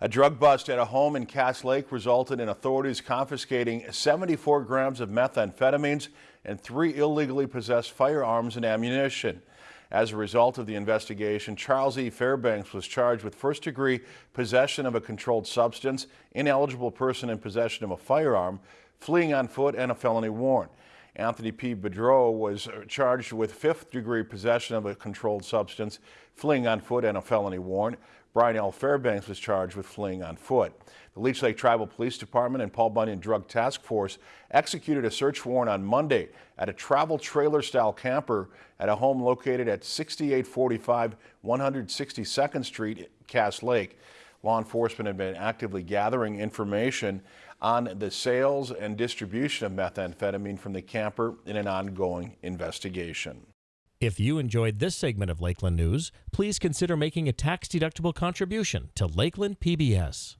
A drug bust at a home in Cass Lake resulted in authorities confiscating 74 grams of methamphetamines and three illegally possessed firearms and ammunition. As a result of the investigation, Charles E. Fairbanks was charged with first-degree possession of a controlled substance, ineligible person in possession of a firearm, fleeing on foot, and a felony warrant. Anthony P. Bedreau was uh, charged with fifth-degree possession of a controlled substance, fleeing on foot, and a felony warrant. Brian L. Fairbanks was charged with fleeing on foot. The Leech Lake Tribal Police Department and Paul Bunyan Drug Task Force executed a search warrant on Monday at a travel trailer-style camper at a home located at 6845 162nd Street, Cass Lake. Law enforcement had been actively gathering information on the sales and distribution of methamphetamine from the camper in an ongoing investigation. If you enjoyed this segment of Lakeland News, please consider making a tax-deductible contribution to Lakeland PBS.